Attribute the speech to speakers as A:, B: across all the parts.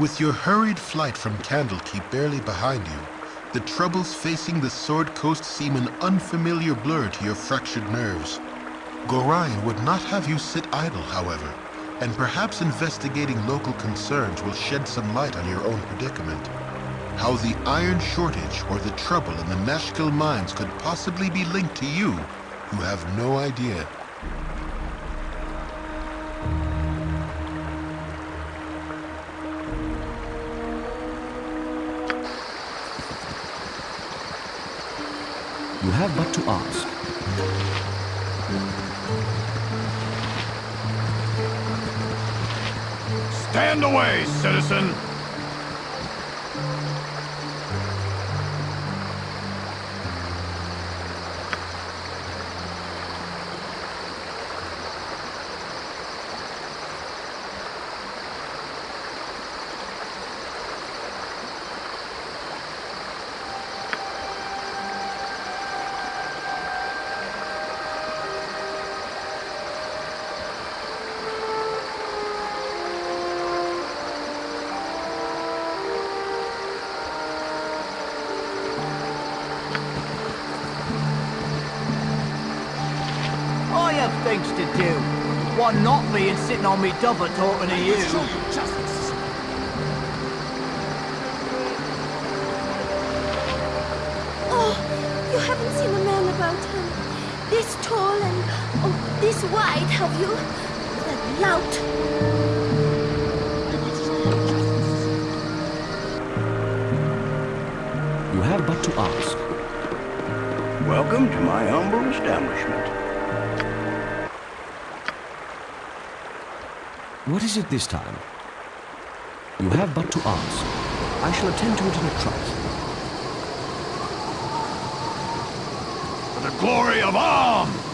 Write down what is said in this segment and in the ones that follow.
A: With your hurried flight from Candlekeep barely behind you, the troubles facing the Sword Coast seem an unfamiliar blur to your fractured nerves. Gorion would not have you sit idle, however, and perhaps investigating local concerns will shed some light on your own predicament. How the iron shortage or the trouble in the Nashkel mines could possibly be linked to you, you have no idea.
B: Have but to ask.
C: Stand away, citizen!
D: Being sitting on me double talking to you.
E: Oh, you haven't seen a man about him. This tall and oh, this wide, have you? That lout.
B: You have but to ask.
C: Welcome to my humble establishment.
B: What is it this time? You have but to ask. I shall attend to it in a trice.
C: For the glory of Amn!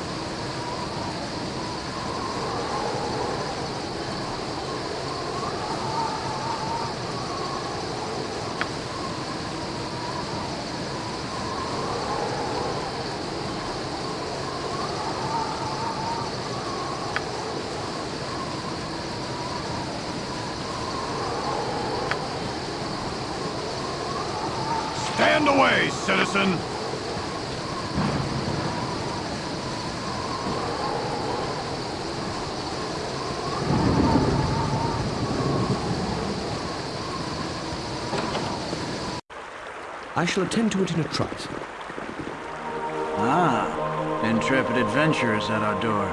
C: Stand away, citizen!
B: I shall attend to it in a trice.
D: Ah, intrepid adventurers at our door.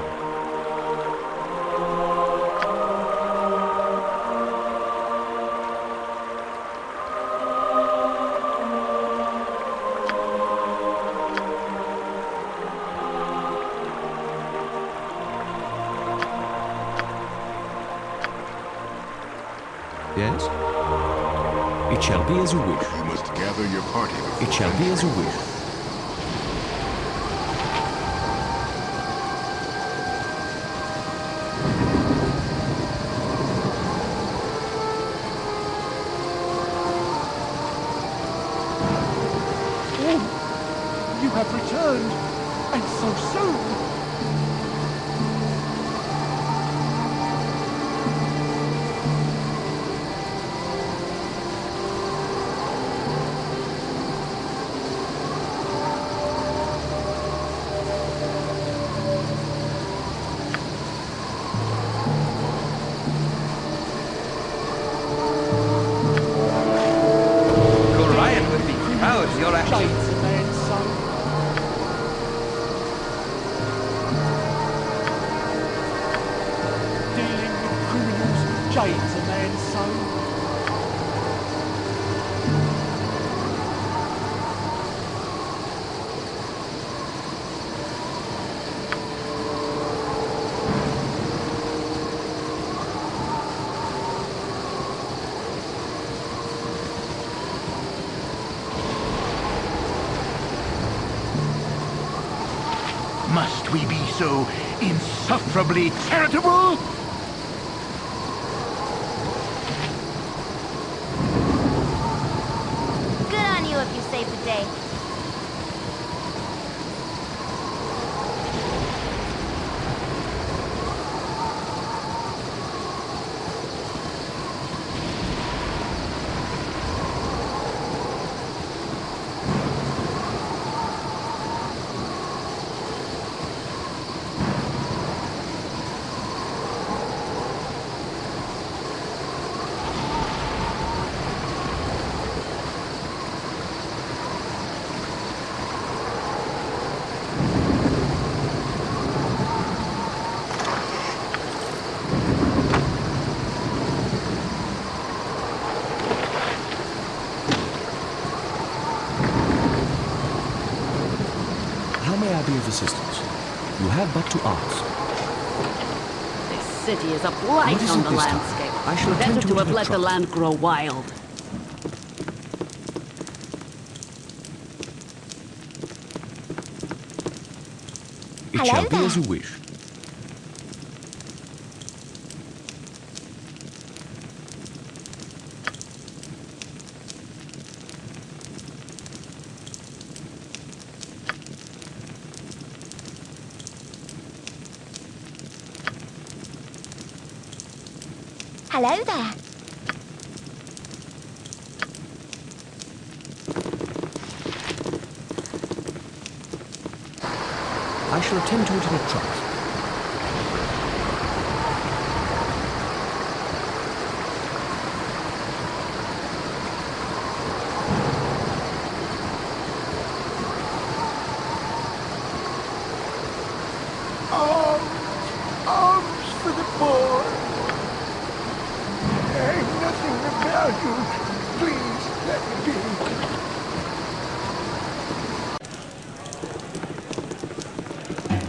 B: Yes? It shall be as you wish.
F: Gather your party
B: It shall be as you wish.
C: Insufferably charitable?
E: Good on you if you saved the day.
B: may I be of assistance? You have but to ask.
G: This city is a blight on the
B: this time?
G: landscape.
B: I should
G: Better
B: to
G: to have let the land grow wild.
B: It
E: Hello
B: shall be as you wish.
E: Hello there.
B: I shall attend to it in a trot.
H: Arms, arms for the poor. Ain't nothing about you. Please let me be.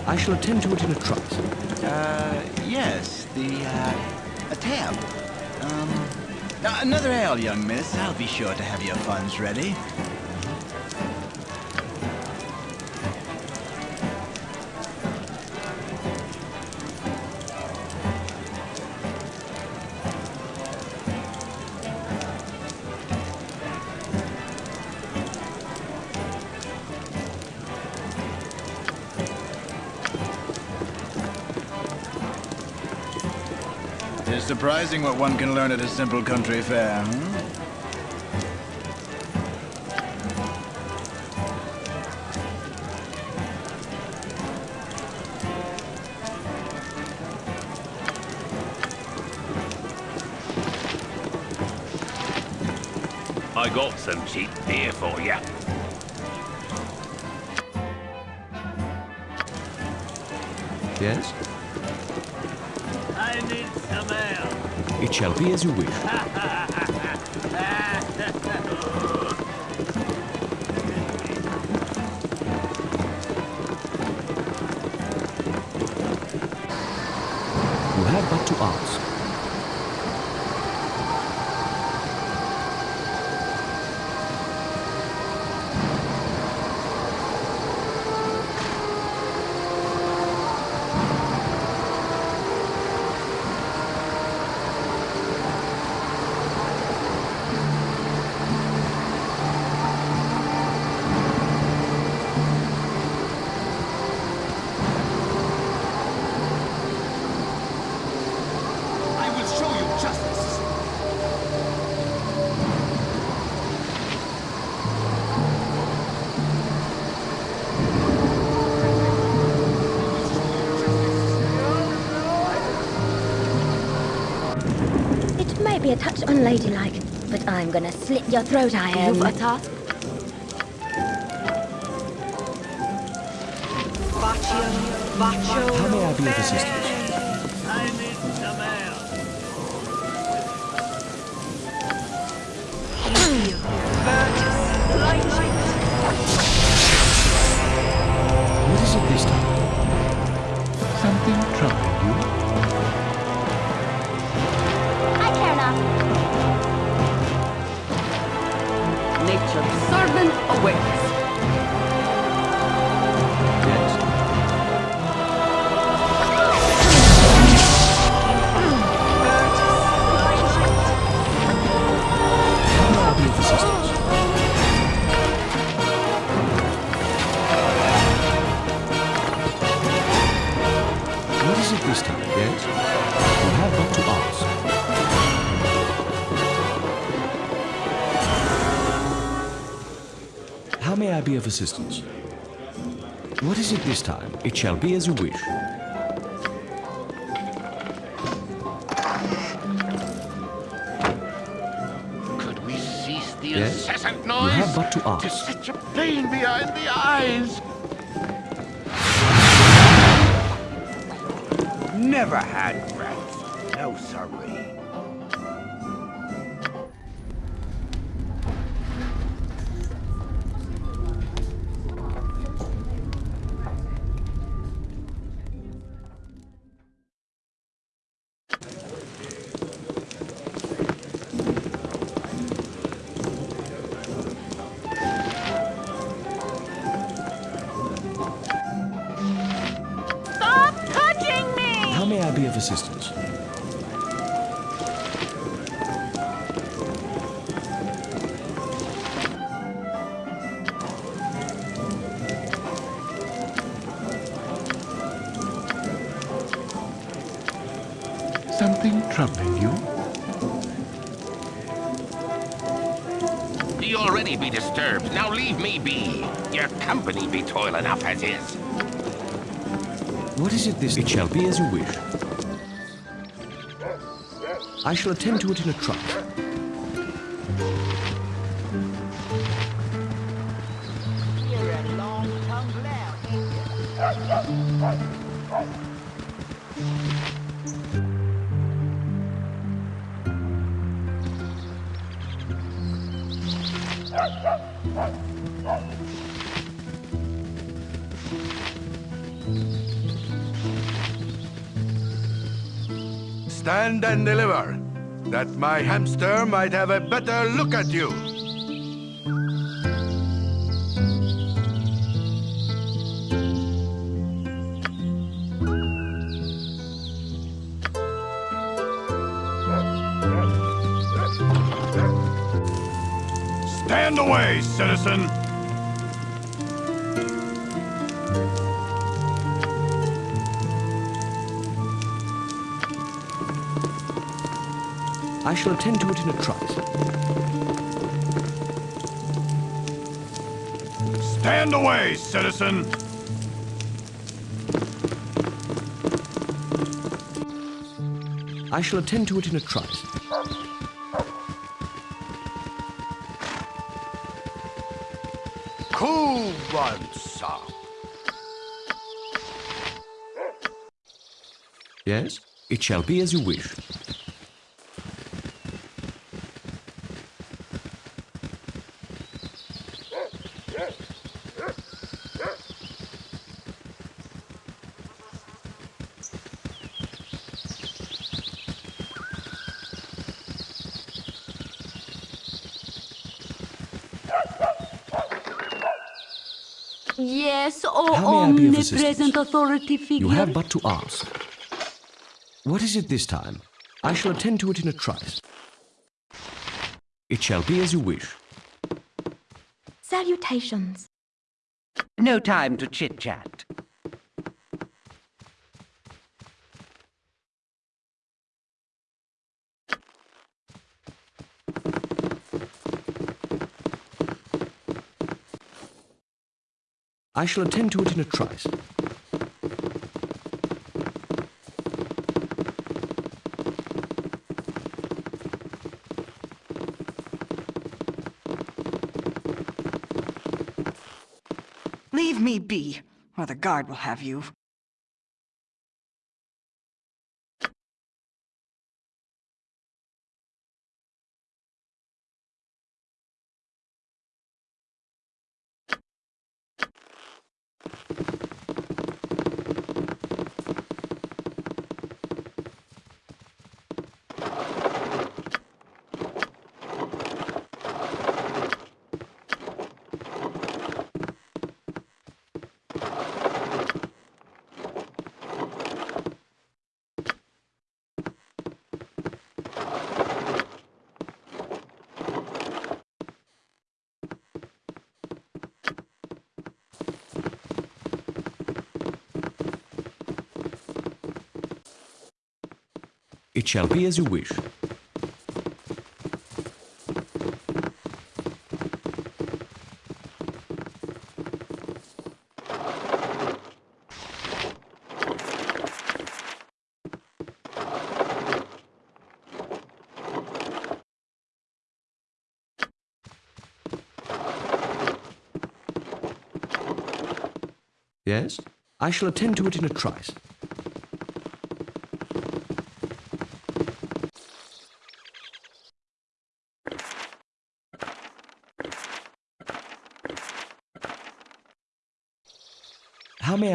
B: I shall attend to it in a trot.
D: Uh, yes, the, uh, a tab. Um, another ale, young miss. I'll be sure to have your funds ready. Surprising what one can learn at a simple country fair, hmm?
I: I got some cheap beer for you.
B: Yes? Shall be as you wish.
E: Unladylike, but I'm gonna slit your throat, I am.
G: You've a task?
B: How may I be of assistance?
I: I
B: be of assistance? What is it this time? It shall be as you wish.
J: Could we cease the
B: Yes?
J: incessant
B: You have but to
J: Tis
B: ask.
J: such a pain behind the eyes.
H: Never had rats. No, sorry.
B: Shall be as you wish. I shall attend to it in a
K: a long-tongued
L: Stand and deliver, that my hamster might have a better look at you.
B: Shall attend to it in a trice.
L: Stand away, citizen!
B: I shall attend to it in a trice.
L: Cool one, sir.
B: Yes? It shall be as you wish.
M: Yes, oh
B: How may I be of
M: omnipresent authority figure.
B: You have but to ask. What is it this time? I shall attend to it in a trice. It shall be as you wish.
E: Salutations.
N: No time to chit-chat.
B: I shall attend to it in a trice.
H: Leave me be, or the guard will have you.
B: Shall be as you wish. Yes? I shall attend to it in a trice.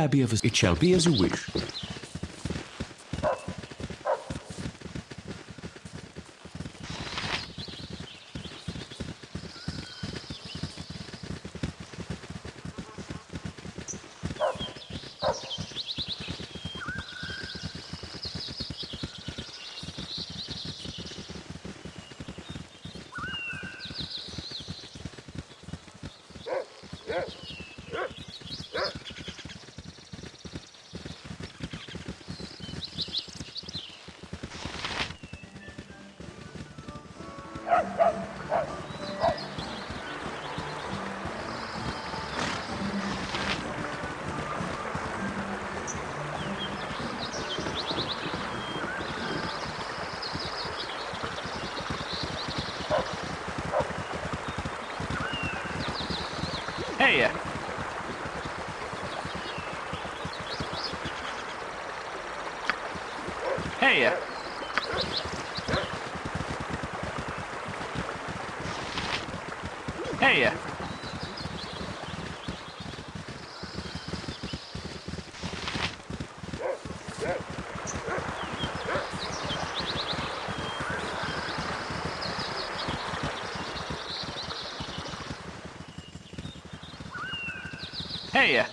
B: Of... It shall be as you wish.
O: Hey, yeah. Hey, yeah.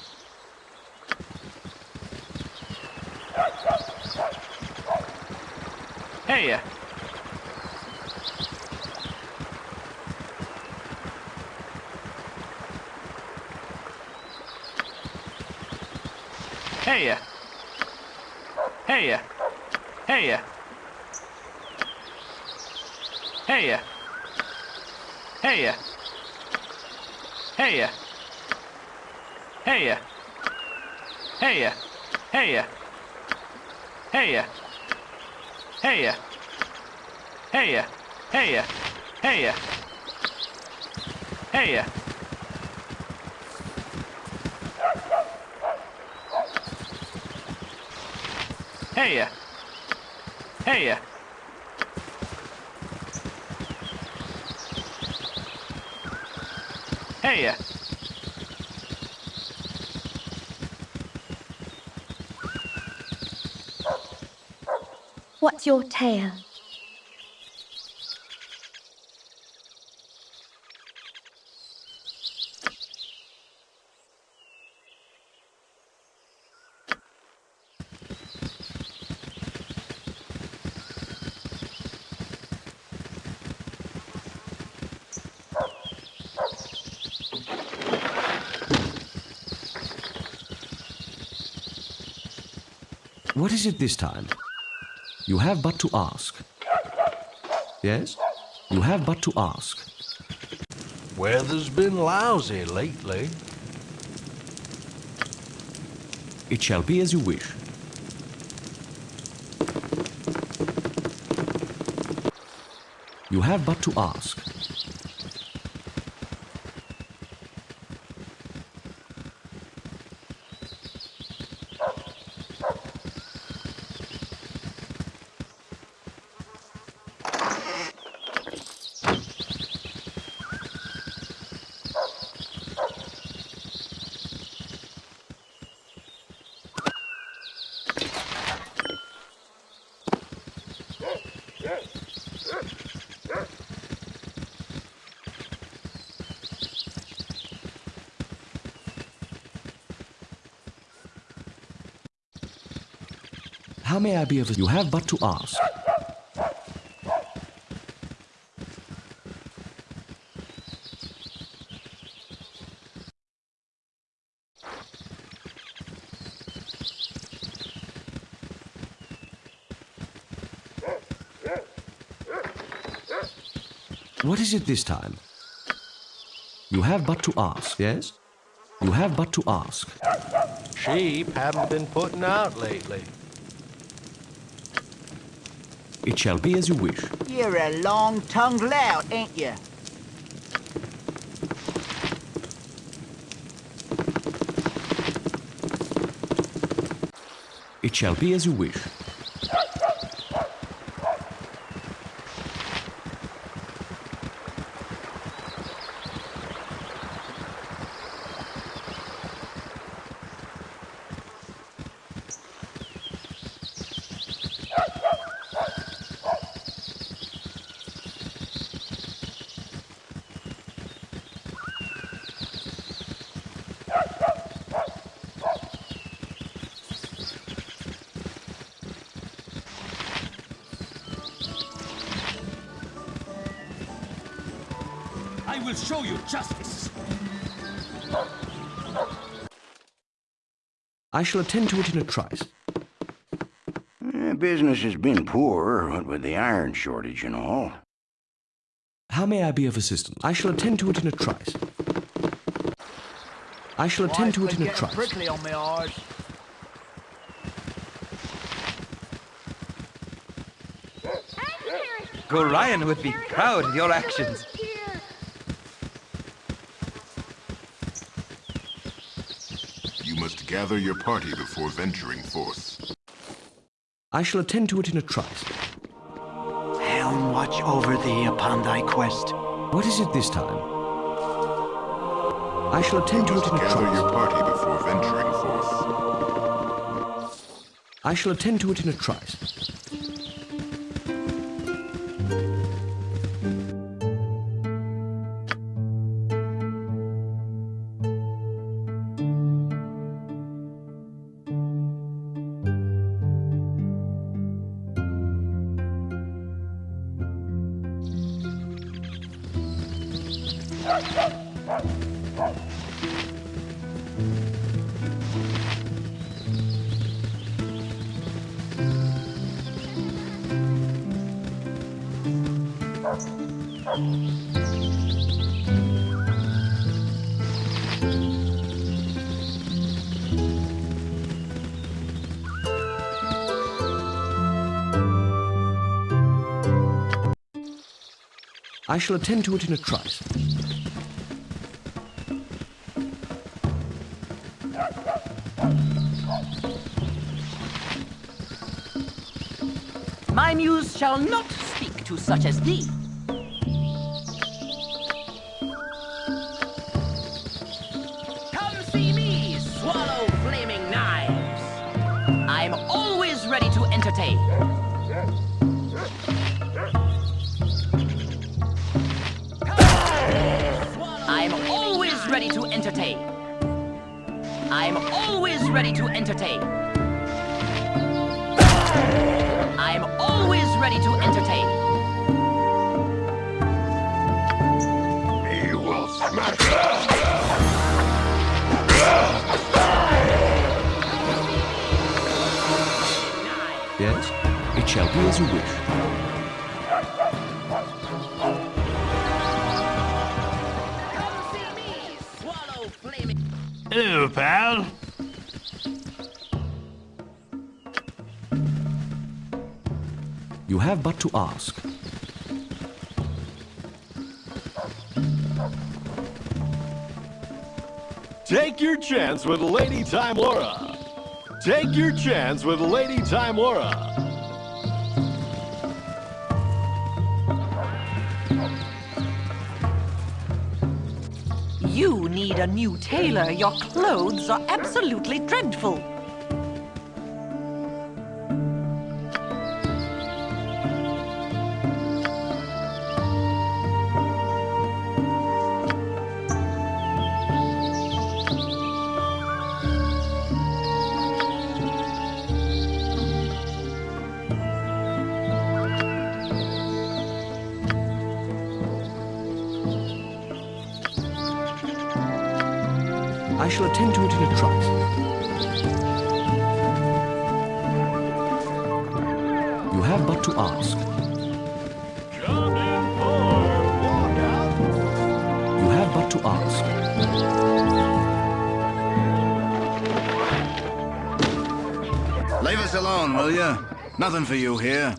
O: Hey. Hey. Hey. Hey. Hey. Hey. Hey! Hey! Hey! Hey! Hey! Hey! Hey! Hey! Hey! Hey! Uh, hey! Uh. Hey! Uh.
P: What's your tale?
B: What is it this time? You have but to ask. Yes? You have but to ask.
Q: Weather's been lousy lately.
B: It shall be as you wish. You have but to ask. I be of You have but to ask. What is it this time? You have but to ask, yes? You have but to ask.
Q: Sheep haven't been putting out lately.
B: It shall be as you wish.
E: You're a long-tongued lout, ain't you?
B: It shall be as you wish.
R: Show you justice.
B: I shall attend to it in a trice.
R: Eh, business has been poor, what with the iron shortage and all.
B: How may I be of assistance? I shall attend to it in a trice. I shall attend to it in a trice.
S: prickly on my arse.
O: Gorion would be proud of your actions.
A: You must gather your party before venturing forth.
B: I shall attend to it in a trice.
K: Helm watch over thee upon thy quest.
B: What is it this time? I shall attend to it in a
A: Gather your party before venturing forth.
B: I shall attend to it in a trice. I shall attend to it in a trice.
N: My muse shall not speak to such as thee.
B: Shall be as you wish.
T: Hello, pal.
B: You have but to ask.
Q: Take your chance with Lady Tymora. Take your chance with Lady Tymora.
D: You need a new tailor. Your clothes are absolutely dreadful.
K: Nothing for you here.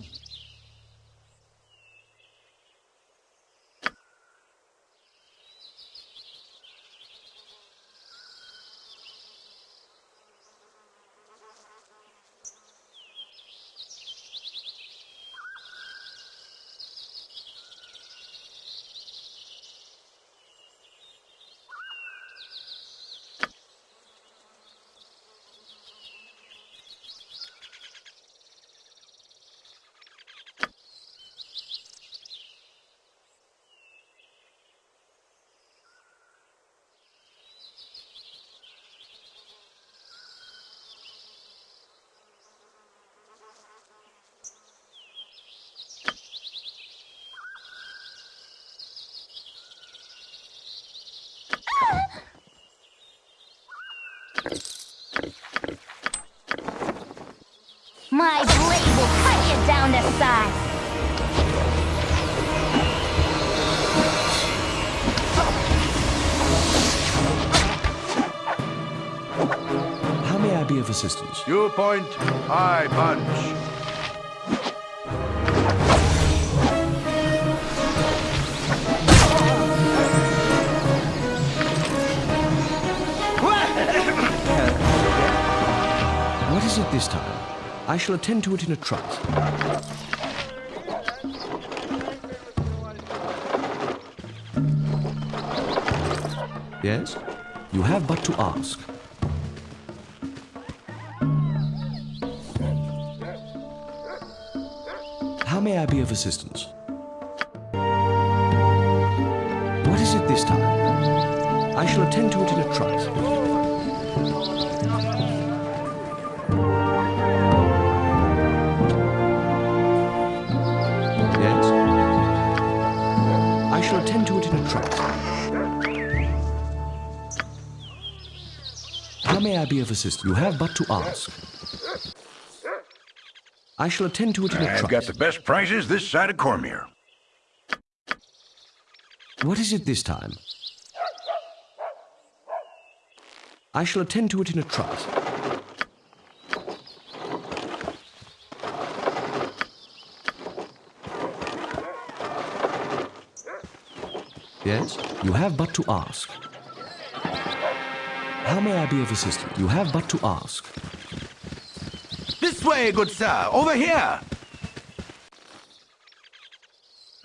P: Down to size.
B: How may I be of assistance?
L: You point, I punch.
B: What is it this time? I shall attend to it in a trice. Yes? You have but to ask. How may I be of assistance? What is it this time? I shall attend to it in a trice. Yes? I shall attend to it in a trice. I be of assistance? You have but to ask. I shall attend to it in a
R: I've got the best prices this side of Cormyr.
B: What is it this time? I shall attend to it in a trice. Yes? You have but to ask. How may I be of assistance? You have but to ask.
K: This way, good sir. Over here.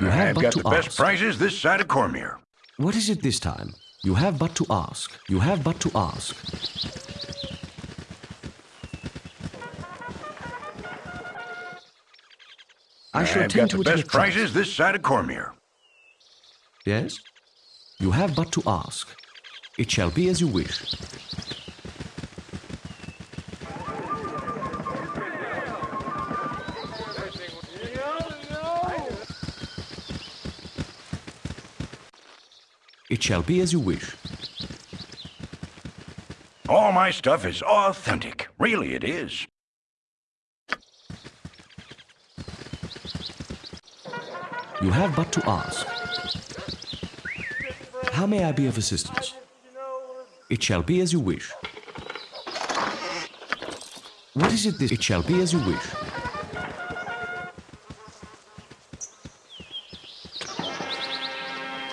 B: You have
R: I've
B: but
R: got
B: to
R: the best
B: ask.
R: prices this side of Cormyr.
B: What is it this time? You have but to ask. You have but to ask. I shall
R: I've
B: attend
R: got
B: to
R: the
B: it in
R: best
B: trice.
R: prices this side of Cormyr.
B: Yes? You have but to ask. It shall be as you wish. It shall be as you wish.
R: All my stuff is authentic. Really, it is.
B: You have but to ask. How may I be of assistance? It shall be as you wish. What is it this? It shall be as you wish.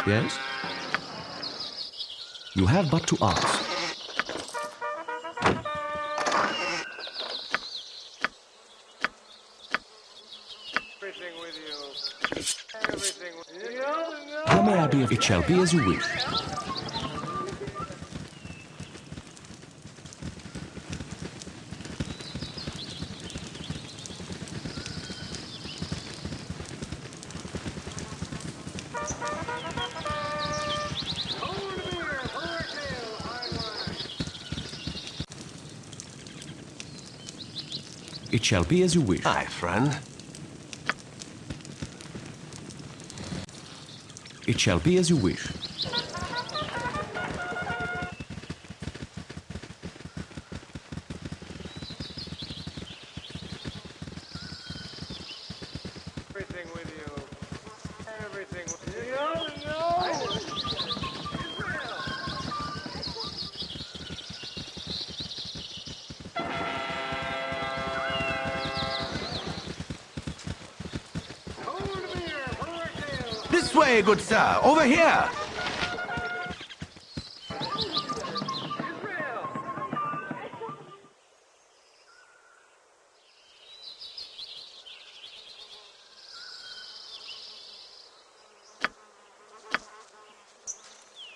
B: Yes? You have but to ask. How may I be of? It shall be as you wish. It shall be as you wish.
Q: Hi, friend.
B: It shall be as you wish.
K: Way, good sir. Over here.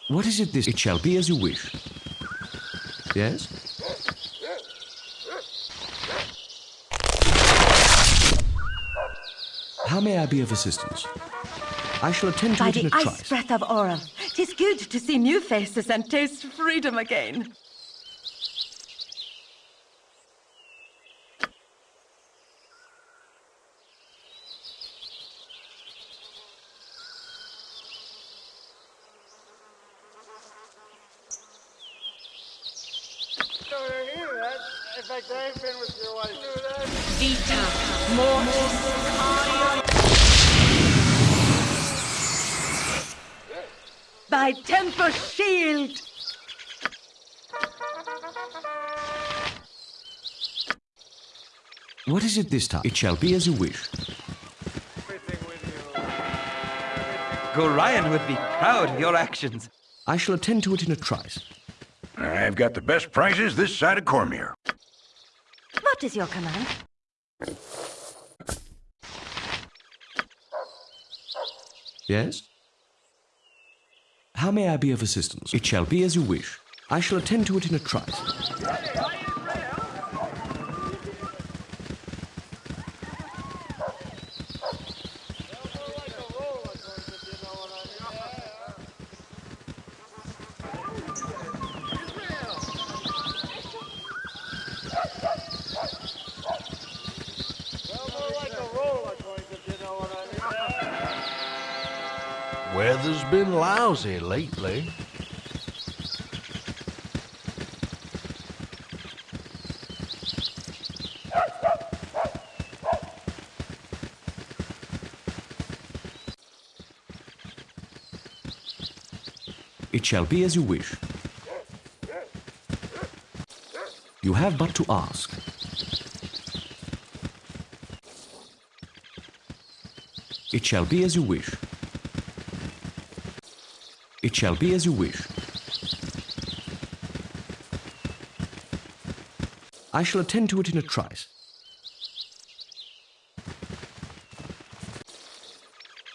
B: What is it this? It shall be as you wish. Yes? How may I be of assistance? I shall attend to
M: By
B: it in
M: the ice breath of Auril, tis good to see new faces and taste freedom again.
U: In fact, I ain't been with your wife.
M: Vita Mortis Cardio. Thy temper shield!
B: What is it this time? It shall be as you wish.
V: Gorion would be proud of your actions.
B: I shall attend to it in a trice.
W: I've got the best prizes this side of Cormyr.
P: What is your command?
B: Yes? How may I be of assistance? It shall be as you wish. I shall attend to it in a trice.
Q: Been lousy lately.
B: It shall be as you wish. You have but to ask. It shall be as you wish. It shall be as you wish. I shall attend to it in a trice.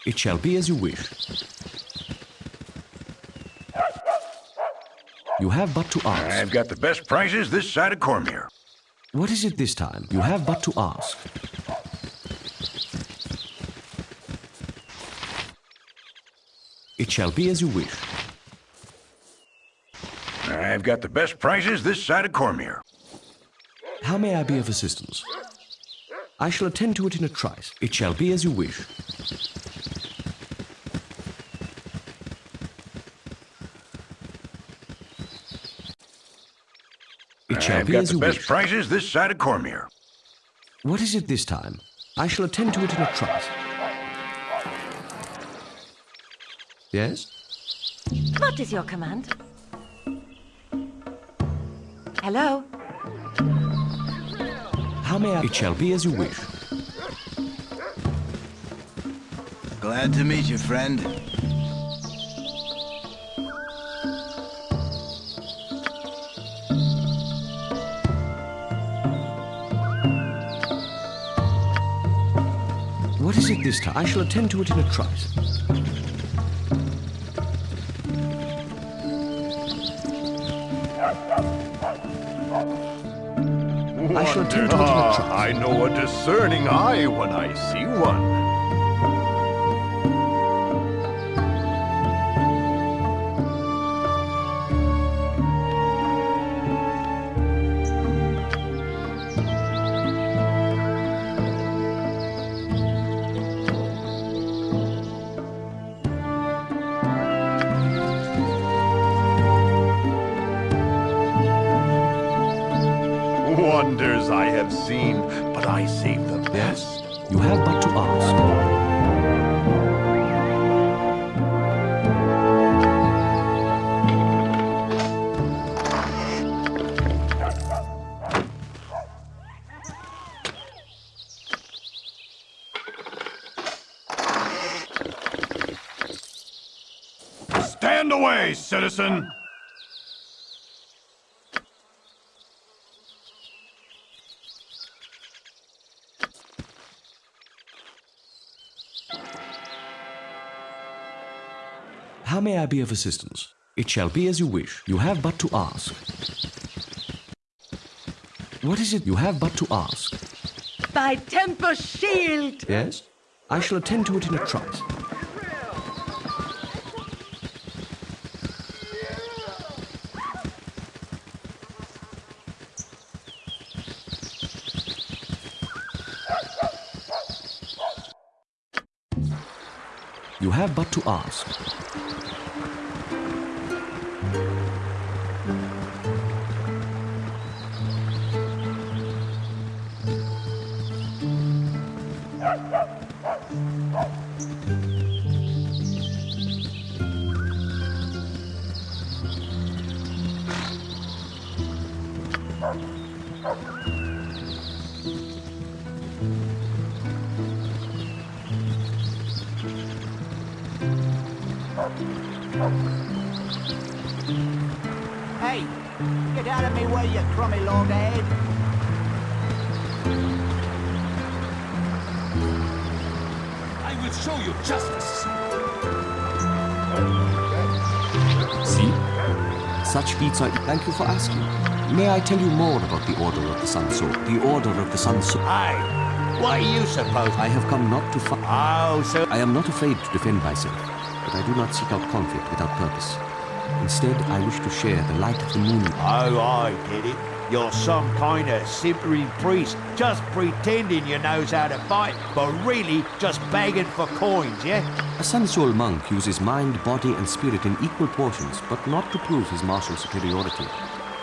B: It shall be as you wish. You have but to ask.
W: I've got the best prizes this side of Cormyr.
B: What is it this time? You have but to ask. It shall be as you wish.
W: I've got the best prizes this side of Cormyr.
B: How may I be of assistance? I shall attend to it in a trice. It shall be as you wish. It shall
W: I've
B: be
W: got
B: as
W: the
B: you
W: best
B: wish.
W: prizes this side of Cormyr.
B: What is it this time? I shall attend to it in a trice. Yes?
P: What is your command? Hello?
B: How may I? It shall be as you wish.
D: Glad to meet you, friend.
B: What is it this time? I shall attend to it in a trice. I shall attend to it.
C: I know a discerning eye when I see one. Away, citizen!
B: How may I be of assistance? It shall be as you wish. You have but to ask. What is it you have but to ask?
M: Thy temper shield!
B: Yes? I shall attend to it in a trice. You have but to ask.
X: Show you justice.
B: See? Such feats are... Thank you for asking. May I tell you more about the Order of the Sun Sword? The Order of the Sun Sword...
K: Aye. What are you supposed
B: I have come not to fight...
K: Oh, so...
B: I am not afraid to defend myself, but I do not seek out conflict without purpose. Instead, I wish to share the light of the moon.
K: Oh, I get it. You're some kind of simpering priest, just pretending you knows how to fight, but really just begging for coins, yeah?
B: A Sun Soul monk uses mind, body, and spirit in equal portions, but not to prove his martial superiority.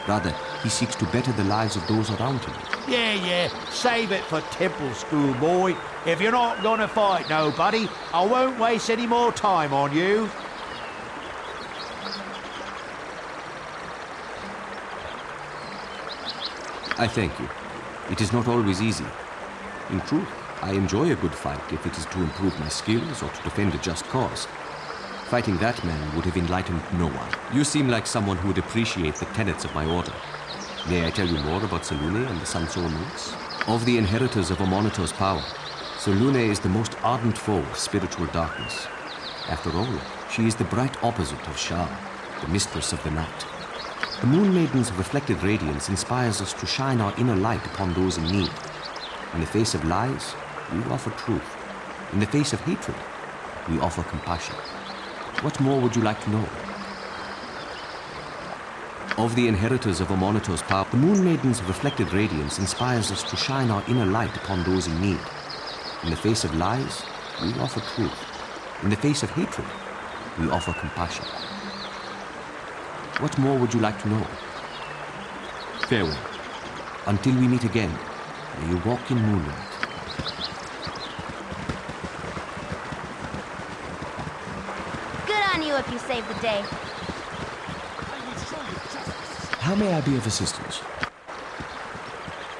B: Rather, he seeks to better the lives of those around him.
K: Yeah, yeah, save it for temple school, boy. If you're not gonna fight nobody, I won't waste any more time on you.
B: I thank you. It is not always easy. In truth, I enjoy a good fight if it is to improve my skills or to defend a just cause. Fighting that man would have enlightened no one. You seem like someone who would appreciate the tenets of my order. May I tell you more about Selûne and the Sun Soul monks? Of the inheritors of Amaunator's power, Selûne is the most ardent foe of spiritual darkness. After all, she is the bright opposite of Shar, the mistress of the night. The Moon Maiden's reflected radiance inspires us to shine our inner light upon those in need. In the face of lies, we offer truth. In the face of hatred, we offer compassion. What more would you like to know? Of the inheritors of Amaunator's power, the Moon Maiden's reflected radiance inspires us to shine our inner light upon those in need. In the face of lies, we offer truth. In the face of hatred, we offer compassion. What more would you like to know? Farewell. Until we meet again, may you walk in moonlight.
P: Good on you if you save the day.
B: How may I be of assistance?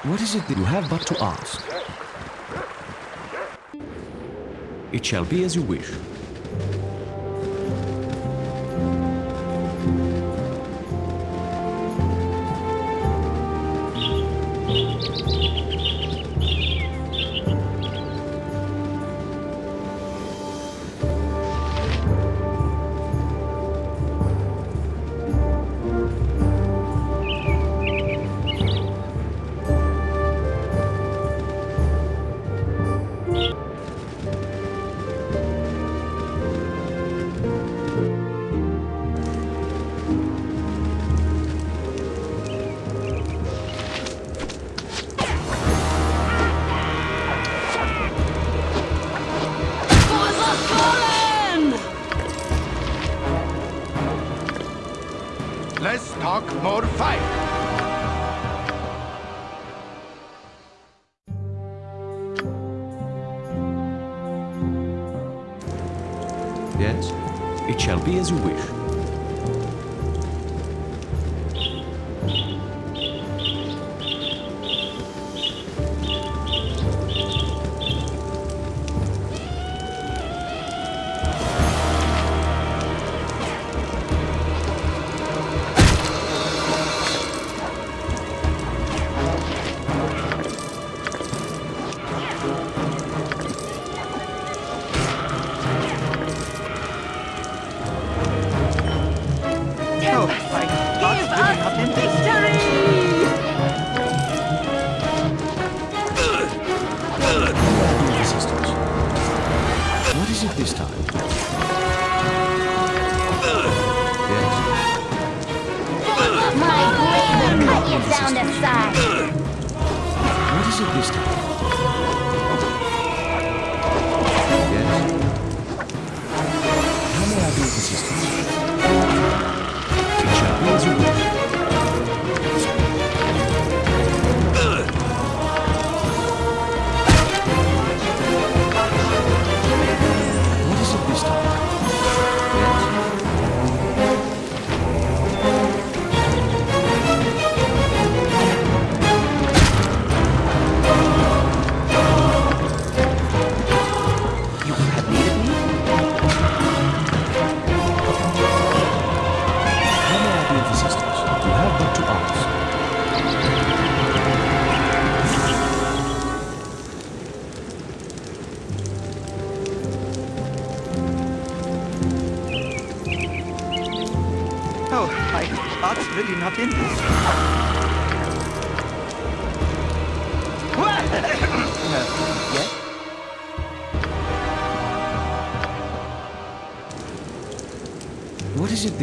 B: What is it that you have but to ask? It shall be as you wish.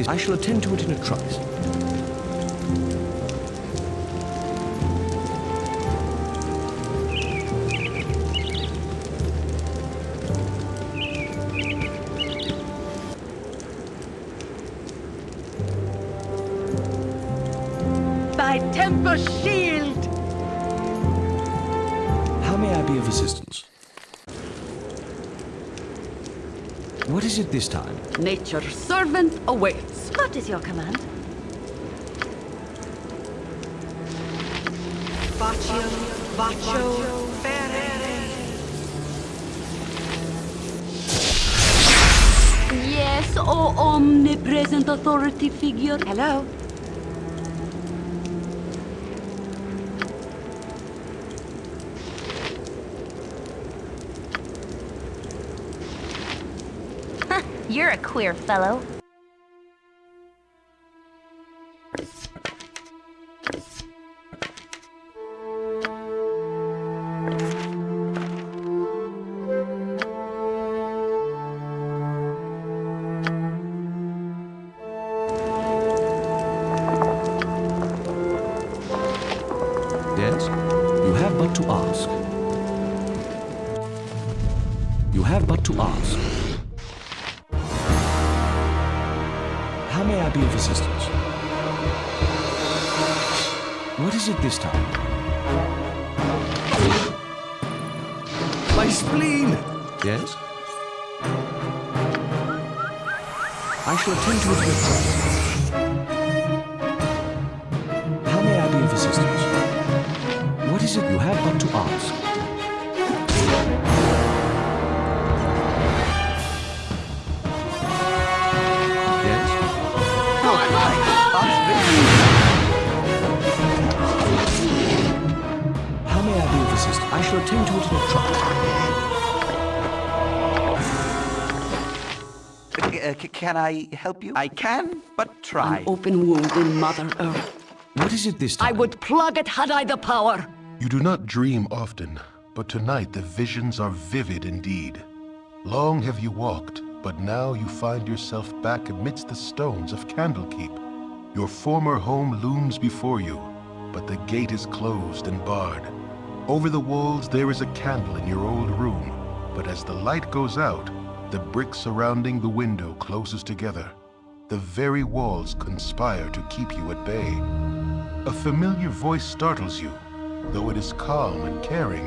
B: What is it this? I shall attend to it in a trice.
M: My temper shield!
B: How may I be of assistance? What is it this time?
M: Nature's servant awaits.
P: What is your command?
M: Baccio, Baccio,
P: Yes, oh omnipresent authority figure.
M: Hello?
P: You're a queer fellow.
B: I shall attend to it a trice. How may I be of assistance? What is it you have but to ask? Yes? Oh, How may I be of assistance? I shall attend to it in a trice.
D: Uh, can I help you? I can, but try.
M: An open wound in Mother Earth.
B: What is it this time?
M: I would plug it had I the power.
A: You do not dream often, but tonight the visions are vivid indeed. Long have you walked, but now you find yourself back amidst the stones of Candlekeep. Your former home looms before you, but the gate is closed and barred. Over the walls there is a candle in your old room, but as the light goes out, the brick surrounding the window closes together. The very walls conspire to keep you at bay. A familiar voice startles you, though it is calm and caring.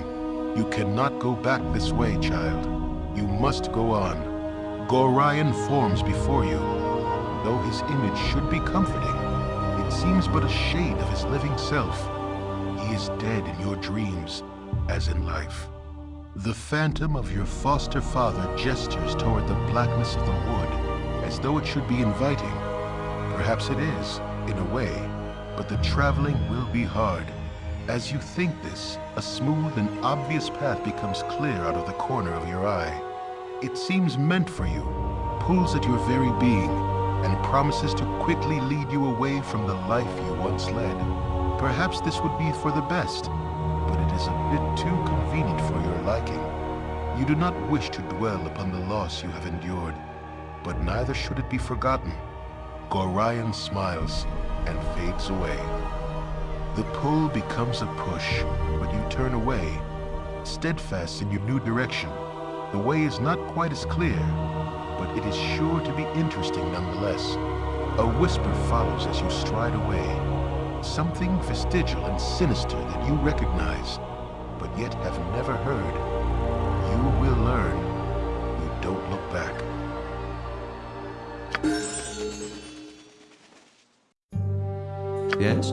A: You cannot go back this way, child. You must go on. Gorion forms before you. Though his image should be comforting, it seems but a shade of his living self. He is dead in your dreams, as in life. The phantom of your foster father gestures toward the blackness of the wood, as though it should be inviting. Perhaps it is, in a way, but the traveling will be hard. As you think this, a smooth and obvious path becomes clear out of the corner of your eye. It seems meant for you, pulls at your very being, and promises to quickly lead you away from the life you once led. Perhaps this would be for the best, but it is a bit too convenient for your liking. You do not wish to dwell upon the loss you have endured, but neither should it be forgotten. Gorion smiles and fades away. The pull becomes a push, but you turn away, steadfast in your new direction. The way is not quite as clear, but it is sure to be interesting nonetheless. A whisper follows as you stride away, something vestigial and sinister that you recognize, but yet have never heard. You will learn. You don't look back.
B: Yes?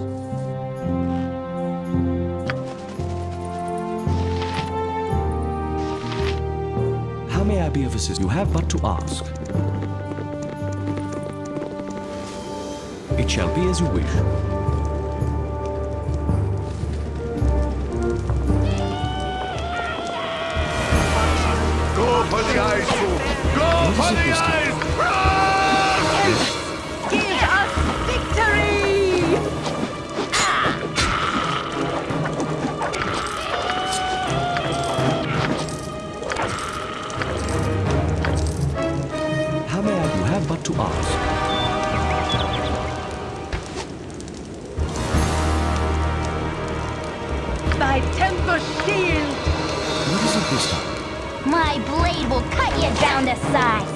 B: How may I be of assistance? You have but to ask. It shall be as you wish.
L: Go for the eyes! Run!
B: Give us
L: victory!
B: How may
L: I have
M: but to ask?
Y: By Temple Shield!
B: What is it this time?
P: My blade will cut you down to size.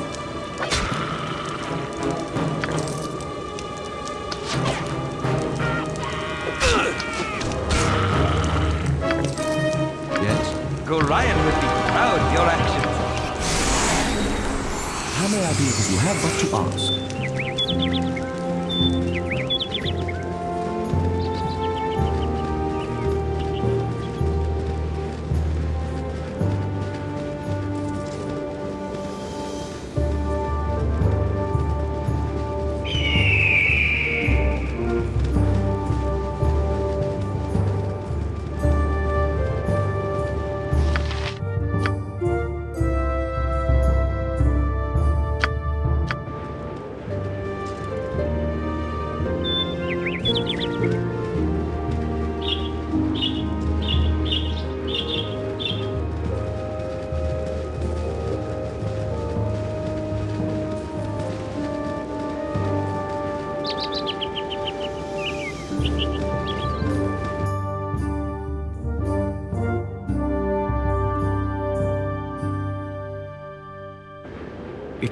B: Yes?
O: Gorion would be proud of your actions.
B: How may I be of you have but to ask?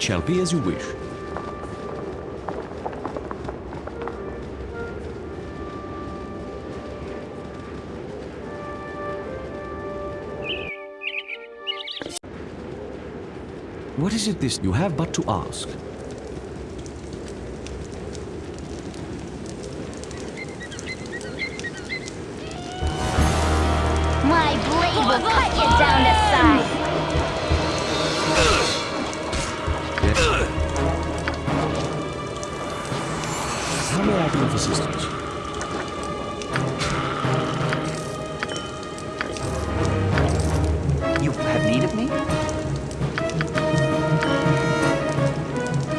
B: Shall be as you wish. What is it this you have but to ask?
P: My blade will cut you down to size.
B: Of assistance?
N: You have need of me?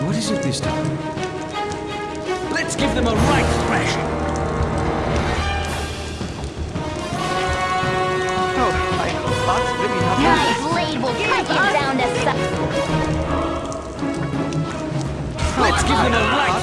B: What is it this time?
M: Let's give them a right thrashing.
N: Oh, my heart's really not
P: My blade will cut you down to size.
M: Let's give them a right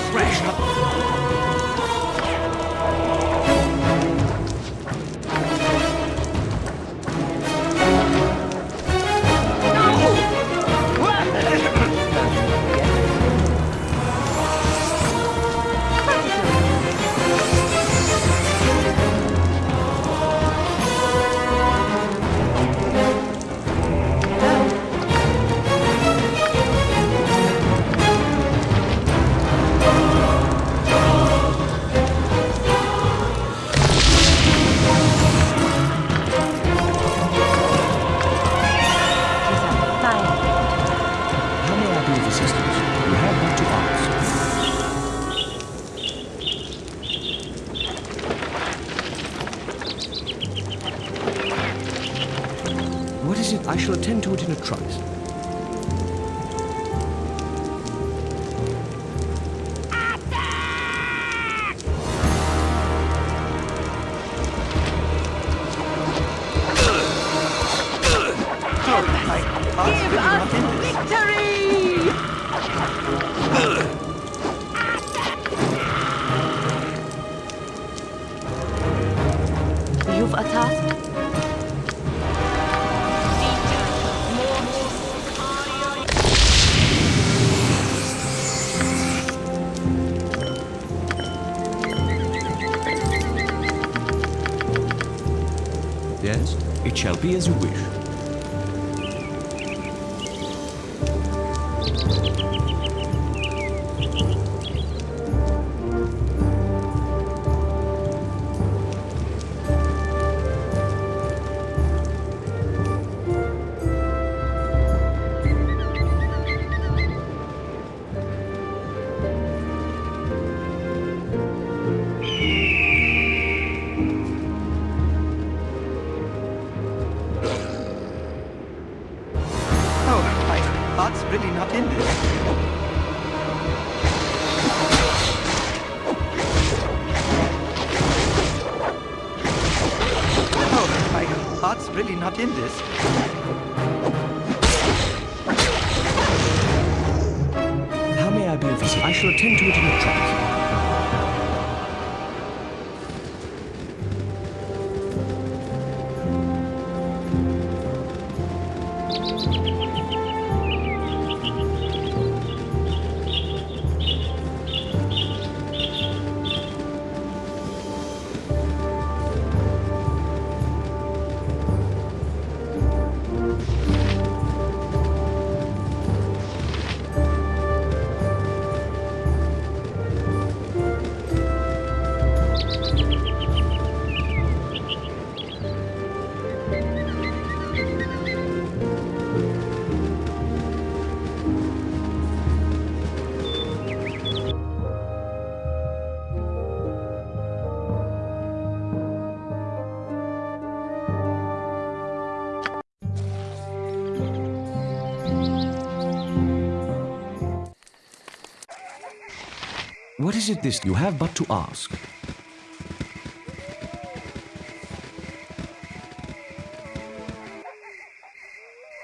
B: is it
N: this
B: you have but to ask?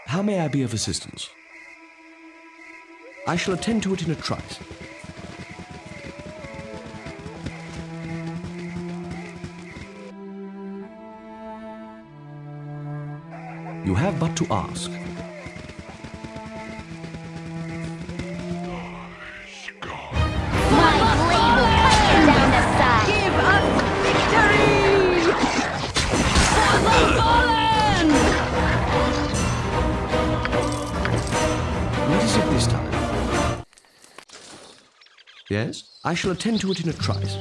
B: How may I be of assistance? I shall attend to it in a trice. You have but to ask. I shall attend to it in a trice.